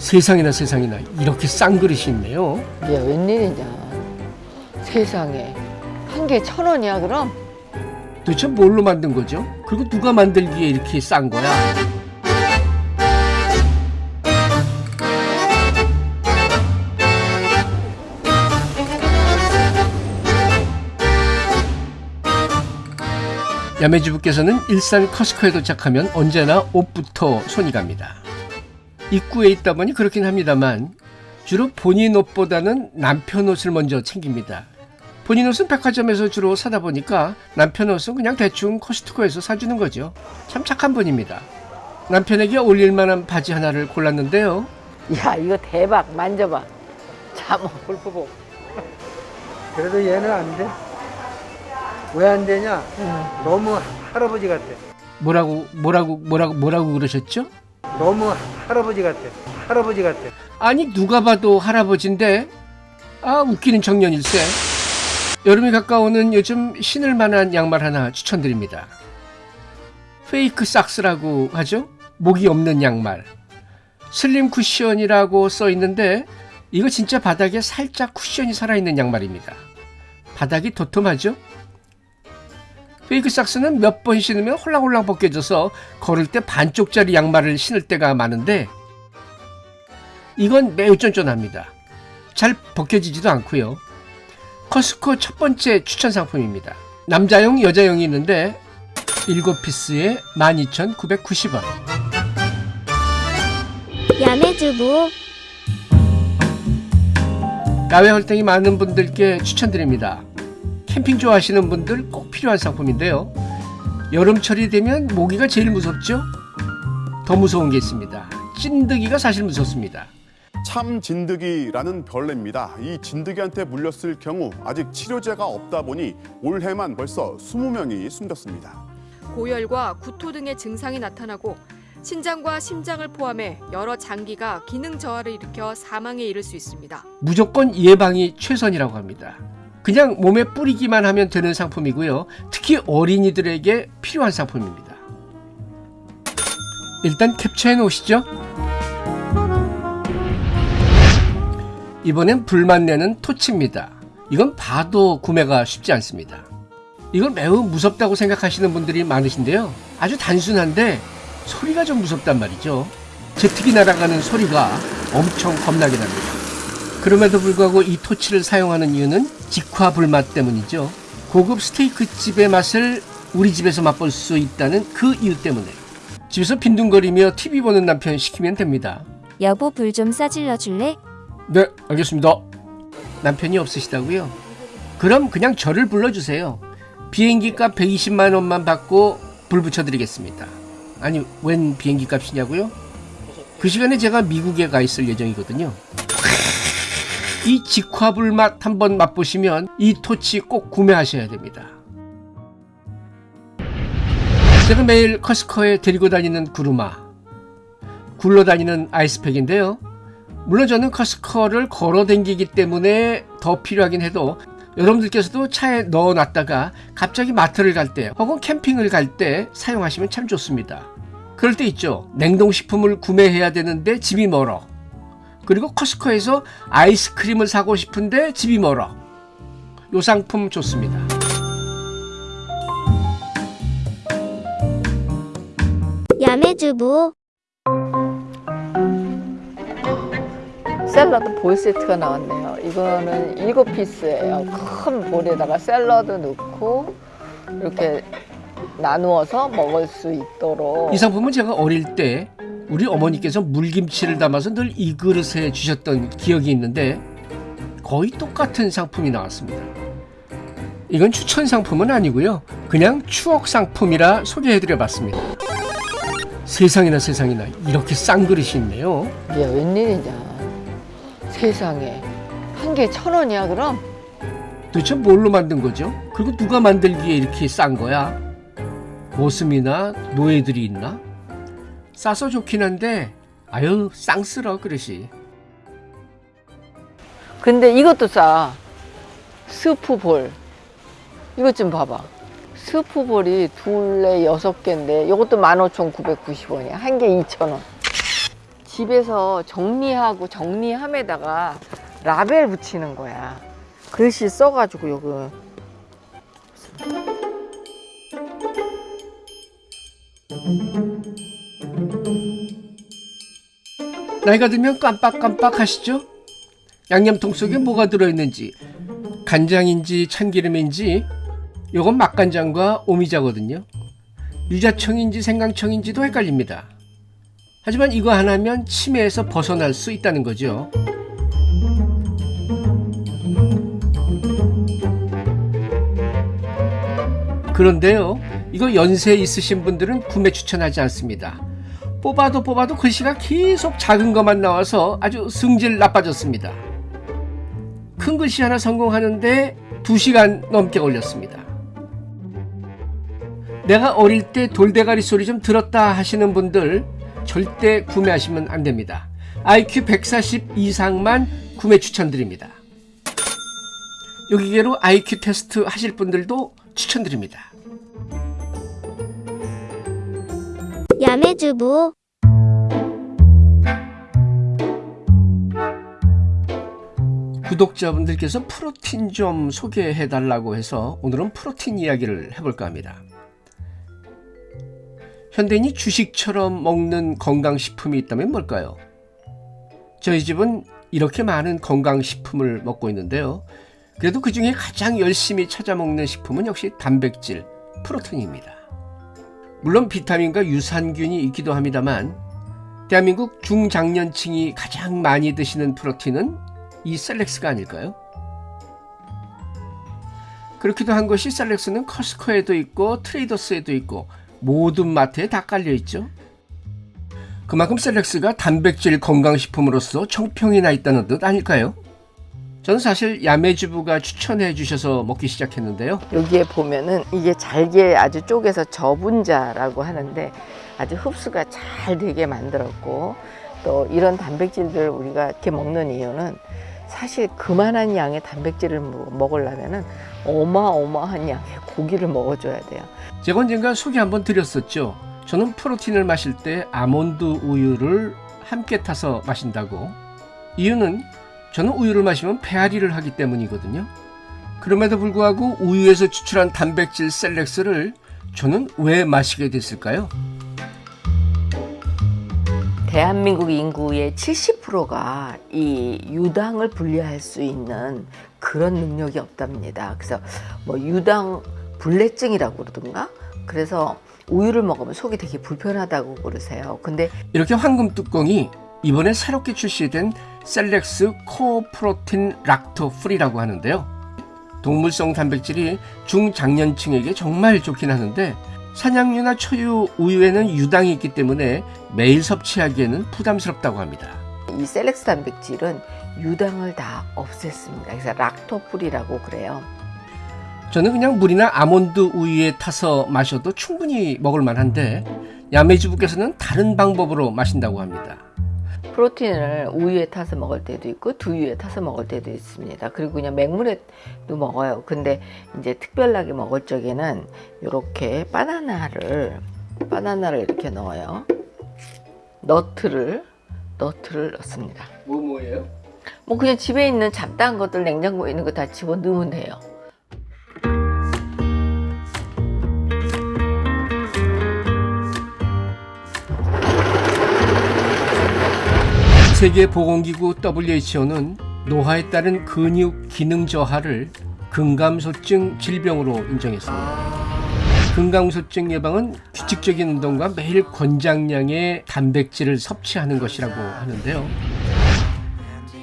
세상이나 세상이나 이렇게 싼 그릇이 있네요. 이게 웬일이냐. 세상에. 한개천 원이야, 그럼? 도대체 뭘로 만든 거죠? 그리고 누가 만들기에 이렇게 싼 거야? 야매주부께서는 일산 커스코에 도착하면 언제나 옷부터 손이 갑니다. 입구에 있다 보니 그렇긴 합니다만 주로 본인 옷보다는 남편 옷을 먼저 챙깁니다. 본인 옷은 백화점에서 주로 사다 보니까 남편 옷은 그냥 대충 코스트코에서 사주는 거죠. 참 착한 분입니다. 남편에게 어울릴 만한 바지 하나를 골랐는데요. 야, 이거 대박. 만져봐. 잠옷 골프복. 그래도 얘는 안 돼. 왜 안 되냐? 너무 할아버지 같아. 뭐라고 뭐라고 뭐라고 뭐라고 그러셨죠? 너무 할아버지 같아. 할아버지 같아. 아니 누가 봐도 할아버지인데 아 웃기는 청년일세. 여름이 가까우는 요즘 신을 만한 양말 하나 추천드립니다. 페이크 삭스라고 하죠? 목이 없는 양말. 슬림 쿠션이라고 써 있는데 이거 진짜 바닥에 살짝 쿠션이 살아있는 양말입니다. 바닥이 도톰하죠? 페이크 삭스는 몇 번 신으면 홀랑홀랑 벗겨져서 걸을 때 반쪽짜리 양말을 신을 때가 많은데 이건 매우 쫀쫀합니다. 잘 벗겨지지도 않고요. 커스코 첫 번째 추천 상품입니다. 남자용, 여자용이 있는데 7피스에 12,990원. 야매주부 야외 활동이 많은 분들께 추천드립니다. 캠핑 좋아하시는 분들 꼭 필요한 상품인데요. 여름철이 되면 모기가 제일 무섭죠? 더 무서운 게 있습니다. 찐득이가 사실 무섭습니다. 참 진드기라는 벌레입니다. 이 진드기한테 물렸을 경우 아직 치료제가 없다 보니 올해만 벌써 20명이 숨졌습니다. 고열과 구토 등의 증상이 나타나고 신장과 심장을 포함해 여러 장기가 기능 저하를 일으켜 사망에 이를 수 있습니다. 무조건 예방이 최선이라고 합니다. 그냥 몸에 뿌리기만 하면 되는 상품이고요. 특히 어린이들에게 필요한 상품입니다. 일단 캡처해 놓으시죠. 이번엔 불만 내는 토치입니다. 이건 봐도 구매가 쉽지 않습니다. 이걸 매우 무섭다고 생각하시는 분들이 많으신데요. 아주 단순한데 소리가 좀 무섭단 말이죠. 제트기 날아가는 소리가 엄청 겁나게 납니다. 그럼에도 불구하고 이 토치를 사용하는 이유는 직화 불맛 때문이죠. 고급 스테이크 집의 맛을 우리 집에서 맛볼 수 있다는 그 이유 때문에 집에서 빈둥거리며 TV 보는 남편 시키면 됩니다. 여보 불 좀 싸질러 줄래? 네, 알겠습니다. 남편이 없으시다고요? 그럼 그냥 저를 불러주세요. 비행기 값 120만 원만 받고 불 붙여드리겠습니다. 아니, 웬 비행기 값이냐고요? 그 시간에 제가 미국에 가 있을 예정이거든요. 이 직화불 맛 한번 맛보시면 이 토치 꼭 구매하셔야 됩니다. 제가 매일 커스코에 데리고 다니는 구루마, 굴러다니는 아이스팩인데요. 물론 저는 커스커를 걸어 댕기기 때문에 더 필요하긴 해도 여러분들께서도 차에 넣어 놨다가 갑자기 마트를 갈 때 혹은 캠핑을 갈 때 사용하시면 참 좋습니다. 그럴 때 있죠. 냉동식품을 구매해야 되는데 집이 멀어. 그리고 커스코에서 아이스크림을 사고 싶은데 집이 멀어. 요 상품 좋습니다. 야매주부 샐러드 볼 세트가 나왔네요. 이거는 일곱 피스예요. 큰 볼에다가 샐러드 넣고 이렇게 나누어서 먹을 수 있도록 이 상품은 제가 어릴 때 우리 어머니께서 물김치를 담아서 늘 이 그릇에 주셨던 기억이 있는데 거의 똑같은 상품이 나왔습니다. 이건 추천 상품은 아니고요. 그냥 추억 상품이라 소개해드려 봤습니다. 세상이나 세상이나 이렇게 싼 그릇이 있네요. 이게 웬일이냐. 세상에. 한 개 천 원이야, 그럼? 도대체 뭘로 만든 거죠? 그리고 누가 만들기에 이렇게 싼 거야? 모습이나 노예들이 있나? 싸서 좋긴 한데 아유 쌍스러 그릇이 근데 이것도 싸. 스프 볼. 이것 좀 봐봐. 스프 볼이 둘에 여섯 개인데 이것도 15,990원이야. 한 개 2,000원. 집에서 정리하고 정리함에다가 라벨 붙이는 거야. 글씨 써가지고 여기 나이가 들면 깜빡깜빡 하시죠? 양념통 속에 뭐가 들어있는지 간장인지 참기름인지 요건 맛간장과 오미자거든요. 유자청인지 생강청인지도 헷갈립니다. 하지만 이거 하나면 치매에서 벗어날 수 있다는 거죠. 그런데요, 이거 연세 있으신 분들은 구매 추천하지 않습니다. 뽑아도 뽑아도 글씨가 계속 작은 것만 나와서 아주 승질 나빠졌습니다. 큰 글씨 하나 성공하는데 2시간 넘게 걸렸습니다. 내가 어릴 때 돌대가리 소리 좀 들었다 하시는 분들 절대 구매하시면 안 됩니다. IQ 140 이상만 구매 추천드립니다. 여기계로 IQ 테스트 하실 분들도 추천드립니다. 야매주부 구독자분들께서 프로틴 좀 소개해 달라고 해서 오늘은 프로틴 이야기를 해볼까 합니다. 현대인이 주식처럼 먹는 건강식품이 있다면 뭘까요? 저희 집은 이렇게 많은 건강식품을 먹고 있는데요. 그래도 그 중에 가장 열심히 찾아 먹는 식품은 역시 단백질, 프로틴입니다. 물론 비타민과 유산균이 있기도 합니다만 대한민국 중장년층이 가장 많이 드시는 프로틴은 이 셀렉스가 아닐까요? 그렇기도 한 것이 셀렉스는 커스코에도 있고 트레이더스에도 있고 모든 마트에 다 깔려 있죠. 그만큼 셀렉스가 단백질 건강식품으로서 정평이 나 있다는 뜻 아닐까요? 저는 사실 야매주부가 추천해 주셔서 먹기 시작했는데요. 여기에 보면은 이게 잘게 아주 쪼개서 저분자라고 하는데 아주 흡수가 잘 되게 만들었고 또 이런 단백질들 우리가 이렇게 먹는 이유는 사실 그만한 양의 단백질을 먹- 먹으려면은 어마어마한 양의 고기를 먹어줘야 돼요. 제가 언젠가 소개 한번 드렸었죠. 저는 프로틴을 마실 때 아몬드 우유를 함께 타서 마신다고. 이유는 저는 우유를 마시면 배앓이를 하기 때문이거든요. 그럼에도 불구하고 우유에서 추출한 단백질 셀렉스를 저는 왜 마시게 됐을까요? 대한민국 인구의 70%가 이 유당을 분해할 수 있는 그런 능력이 없답니다. 그래서 뭐 유당 불내증이라고 그러던가? 그래서 우유를 먹으면 속이 되게 불편하다고 그러세요. 근데 이렇게 황금 뚜껑이 이번에 새롭게 출시된 셀렉스 Core Protein Lacto Free라고 하는데요. 동물성 단백질이 중장년층에게 정말 좋긴 하는데 사냥류나 초유 우유에는 유당이 있기 때문에 매일 섭취하기에는 부담스럽다고 합니다. 이 셀렉스 단백질은 유당을 다 없앴습니다. 그래서 락토풀이라고 그래요. 저는 그냥 물이나 아몬드 우유에 타서 마셔도 충분히 먹을 만한데 야매주부께서는 다른 방법으로 마신다고 합니다. 프로틴을 우유에 타서 먹을 때도 있고 두유에 타서 먹을 때도 있습니다. 그리고 그냥 맹물에도 먹어요. 근데 이제 특별하게 먹을 적에는 이렇게 바나나를 바나나를 이렇게 넣어요. 너트를 너트를 넣습니다. 뭐 뭐예요? 뭐 그냥 집에 있는 잡다한 것들 냉장고에 있는 거 다 집어 넣으면 돼요. 세계보건기구 WHO는 노화에 따른 근육 기능 저하를 근감소증 질병으로 인정했습니다. 근감소증 예방은 규칙적인 운동과 매일 권장량의 단백질을 섭취하는 것이라고 하는데요.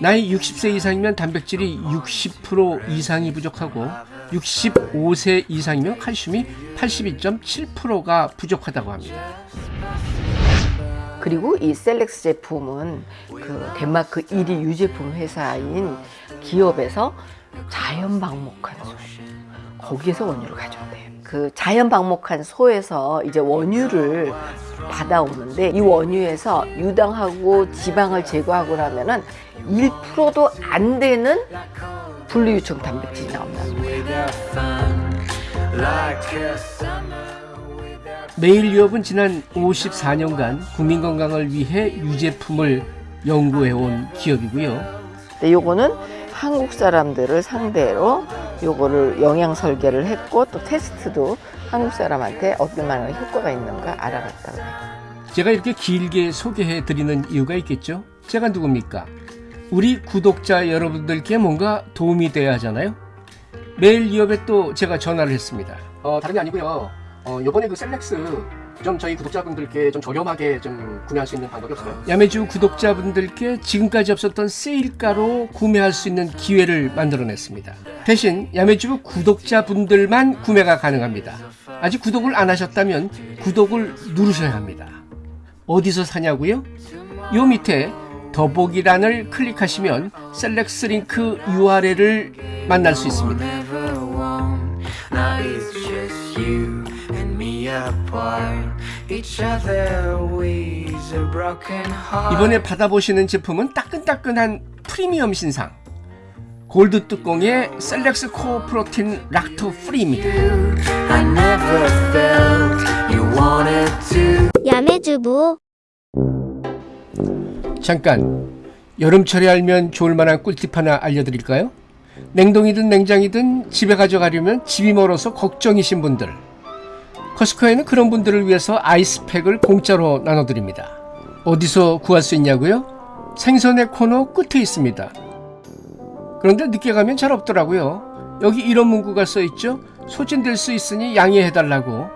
나이 60세 이상이면 단백질이 60% 이상이 부족하고 65세 이상이면 칼슘이 82.7%가 부족하다고 합니다. 그리고 이 셀렉스 제품은 그 덴마크 1위 유제품 회사인 기업에서 자연 방목한 소 거기에서 원유를 가져온대요. 그 자연 방목한 소에서 이제 원유를 받아오는데 이 원유에서 유당하고 지방을 제거하고 나면은 1%도 안 되는 분리유청 단백질이 거예요. 메일유업은 지난 54년간 국민 건강을 위해 유제품을 연구해온 기업이고요. 근데 요거는 한국 사람들을 상대로 요거를 영양 설계를 했고 또 테스트도 한국 사람한테 어떤 만한 효과가 있는가 알아봤다고 해요. 제가 이렇게 길게 소개해 드리는 이유가 있겠죠? 제가 누굽니까? 우리 구독자 여러분들께 뭔가 도움이 돼야 하잖아요? 매일유업에 또 제가 전화를 했습니다. 어, 다른 게 아니고요. 어, 요번에 그 셀렉스 좀 저희 구독자분들께 좀 저렴하게 좀 구매할 수 있는 방법이 없어요? 야매주 구독자분들께 지금까지 없었던 세일가로 구매할 수 있는 기회를 만들어냈습니다. 대신 야매주 구독자분들만 구매가 가능합니다. 아직 구독을 안 하셨다면 구독을 누르셔야 합니다. 어디서 사냐고요? 요 밑에 더보기란을 클릭하시면 셀렉스 링크 URL을 만날 수 있습니다. 이번에 받아보시는 제품은 따끈따끈한 프리미엄 신상 골드 뚜껑의 셀렉스 코어 프로틴 락토 프리입니다. I never felt you wanted to. 야매주부 잠깐 여름철에 알면 좋을 만한 꿀팁 하나 알려드릴까요? 냉동이든 냉장이든 집에 가져가려면 집이 멀어서 걱정이신 분들 커스코에는 그런 분들을 위해서 아이스팩을 공짜로 나눠드립니다. 어디서 구할 수 있냐고요? 생선의 코너 끝에 있습니다. 그런데 늦게 가면 잘 없더라고요. 여기 이런 문구가 써 있죠. 소진될 수 있으니 양해해달라고.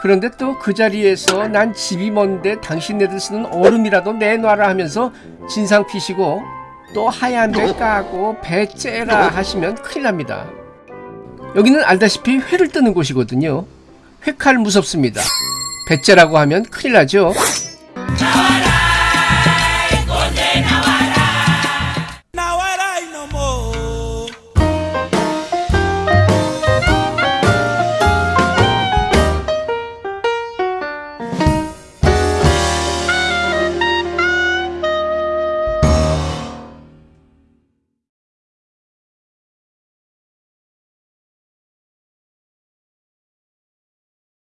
그런데 또 그 자리에서 난 집이 먼데 당신네들 쓰는 얼음이라도 내놔라 하면서 진상 피시고 또 하얀 배 까고 배 째라 하시면 큰일 납니다. 여기는 알다시피 회를 뜨는 곳이거든요. 회칼 무섭습니다. 배째라고 하면 큰일 나죠.